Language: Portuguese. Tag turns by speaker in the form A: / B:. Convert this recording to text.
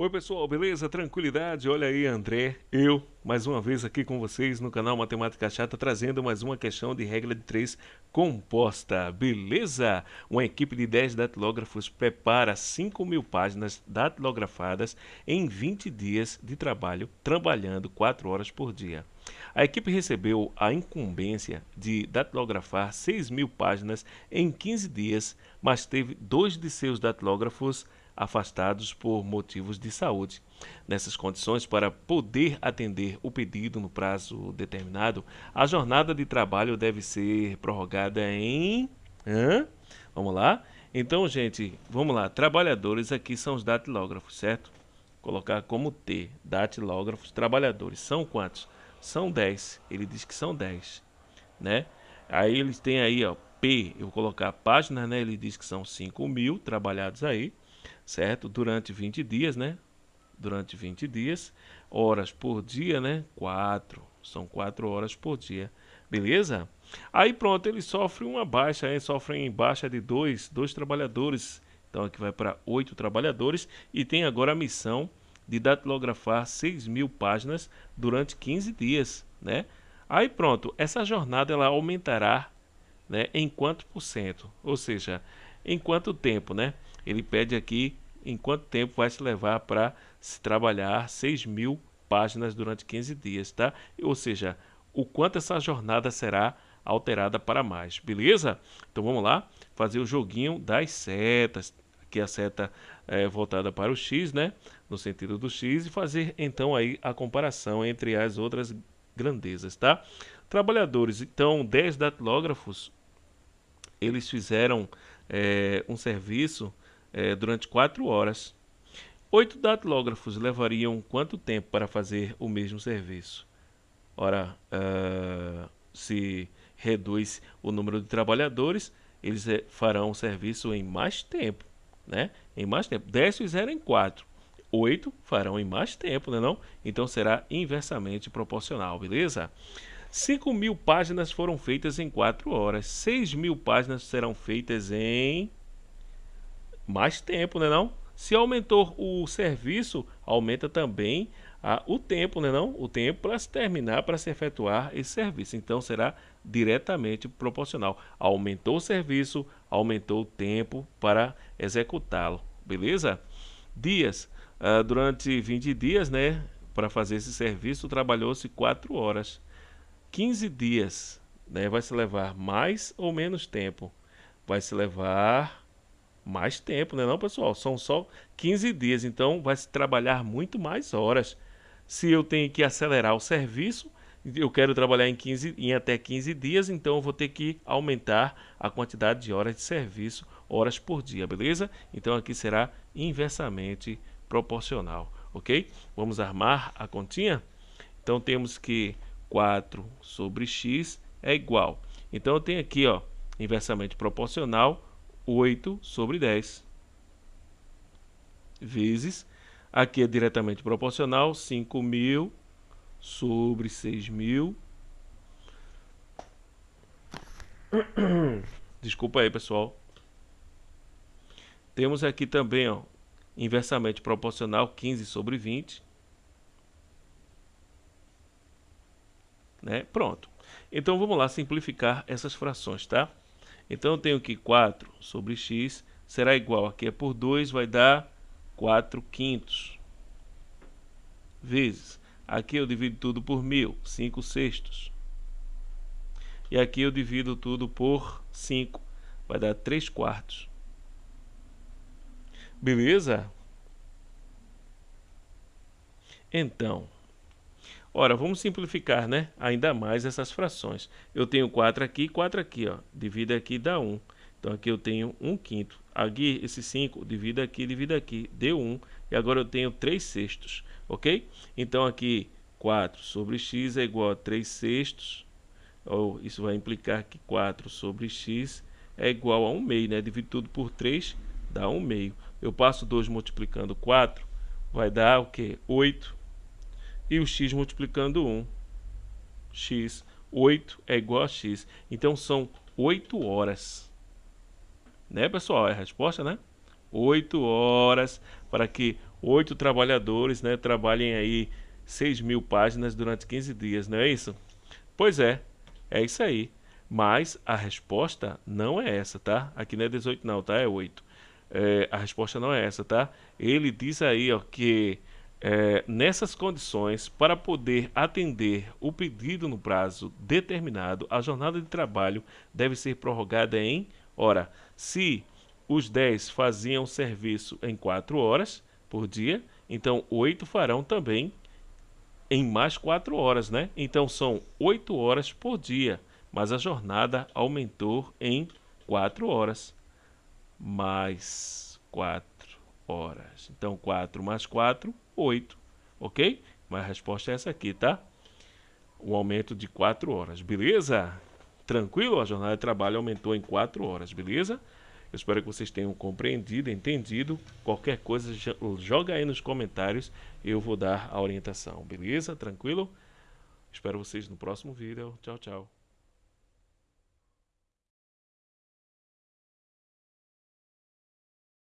A: Oi pessoal, beleza? Tranquilidade? Olha aí André, eu, mais uma vez aqui com vocês no canal Matemática Chata, trazendo mais uma questão de regra de 3 composta, beleza? Uma equipe de 10 datilógrafos prepara 5 mil páginas datilografadas em 20 dias de trabalho, trabalhando 4 horas por dia. A equipe recebeu a incumbência de datilografar 6 mil páginas em 15 dias, mas teve dois de seus datilógrafos afastados por motivos de saúde. Nessas condições, para poder atender o pedido no prazo determinado, a jornada de trabalho deve ser prorrogada em. Hã? Vamos lá? Então, gente, vamos lá. Trabalhadores aqui são os datilógrafos, certo? colocar como T, datilógrafos, trabalhadores. São quantos? São 10. Ele diz que são 10, né? Aí eles têm aí, ó, P, eu vou colocar páginas, né? Ele diz que são 5 mil trabalhados aí certo? Durante 20 dias, né? Durante 20 dias, horas por dia, né? 4, são 4 horas por dia, beleza? Aí pronto, ele sofre uma baixa, aí sofre em baixa de dois, dois trabalhadores, então aqui vai para 8 trabalhadores e tem agora a missão de datilografar 6 mil páginas durante 15 dias, né? Aí pronto, essa jornada ela aumentará né, em quanto por cento? Ou seja, em quanto tempo, né? Ele pede aqui em quanto tempo vai se levar para se trabalhar 6 mil páginas durante 15 dias, tá? Ou seja, o quanto essa jornada será alterada para mais, beleza? Então vamos lá, fazer o joguinho das setas, aqui a seta é voltada para o X, né? No sentido do X e fazer então aí a comparação entre as outras grandezas, tá? Trabalhadores, então 10 datilógrafos, eles fizeram é, um serviço é, durante 4 horas. Oito datilógrafos levariam quanto tempo para fazer o mesmo serviço? Ora, uh, se reduz o número de trabalhadores, eles é, farão o serviço em mais tempo, né? Em mais tempo. 10 fizeram em 4. 8 farão em mais tempo, né não? Então será inversamente proporcional, beleza? 5 mil páginas foram feitas em 4 horas. 6 mil páginas serão feitas em mais tempo, né não? Se aumentou o serviço, aumenta também a, o tempo, né não? O tempo para se terminar, para se efetuar esse serviço. Então será diretamente proporcional. Aumentou o serviço, aumentou o tempo para executá-lo, beleza? Dias, uh, durante 20 dias, né? Para fazer esse serviço, trabalhou-se 4 horas. 15 dias, né? Vai se levar mais ou menos tempo? Vai se levar mais tempo, né não, pessoal? São só 15 dias, então vai se trabalhar muito mais horas. Se eu tenho que acelerar o serviço, eu quero trabalhar em, 15, em até 15 dias, então eu vou ter que aumentar a quantidade de horas de serviço, horas por dia, beleza? Então aqui será inversamente proporcional, ok? Vamos armar a continha? Então temos que 4 sobre x é igual. Então eu tenho aqui, ó, inversamente proporcional, 8 sobre 10 vezes, aqui é diretamente proporcional, 5.000 sobre 6.000. Desculpa aí, pessoal. Temos aqui também, ó, inversamente proporcional, 15 sobre 20. Né? Pronto. Então vamos lá simplificar essas frações, tá? Então eu tenho que 4 sobre x será igual, aqui é por 2, vai dar 4 quintos. Vezes, aqui eu divido tudo por 1000, 5 sextos. E aqui eu divido tudo por 5, vai dar 3 quartos. Beleza? Então, Ora, vamos simplificar, né? Ainda mais essas frações. Eu tenho 4 aqui e 4 aqui, ó. Divida aqui, dá 1. Então, aqui eu tenho 1 quinto. Aqui, esse 5, divida aqui, divida aqui, deu 1. E agora eu tenho 3 sextos, ok? Então, aqui, 4 sobre x é igual a 3 sextos. Ou isso vai implicar que 4 sobre x é igual a 1 meio, né? Divido tudo por 3, dá 1 meio. Eu passo 2 multiplicando 4, vai dar o quê? 8 e o x multiplicando 1. x, 8 é igual a x. Então são 8 horas. Né, pessoal? É a resposta, né? 8 horas para que oito trabalhadores, né, trabalhem aí 6 mil páginas durante 15 dias, não é isso? Pois é, é isso aí. Mas a resposta não é essa, tá? Aqui não é 18 não, tá? É 8. É, a resposta não é essa, tá? Ele diz aí ó, que é, nessas condições, para poder atender o pedido no prazo determinado, a jornada de trabalho deve ser prorrogada em, ora, se os 10 faziam serviço em 4 horas por dia, então 8 farão também em mais 4 horas, né? Então são 8 horas por dia, mas a jornada aumentou em 4 horas. Mais 4 horas. Então 4 mais 4, 8, ok? Mas a resposta é essa aqui, tá? O aumento de 4 horas, beleza? Tranquilo? A jornada de trabalho aumentou em 4 horas, beleza? Eu espero que vocês tenham compreendido, entendido. Qualquer coisa, joga aí nos comentários eu vou dar a orientação, beleza? Tranquilo? Espero vocês no próximo vídeo. Tchau, tchau.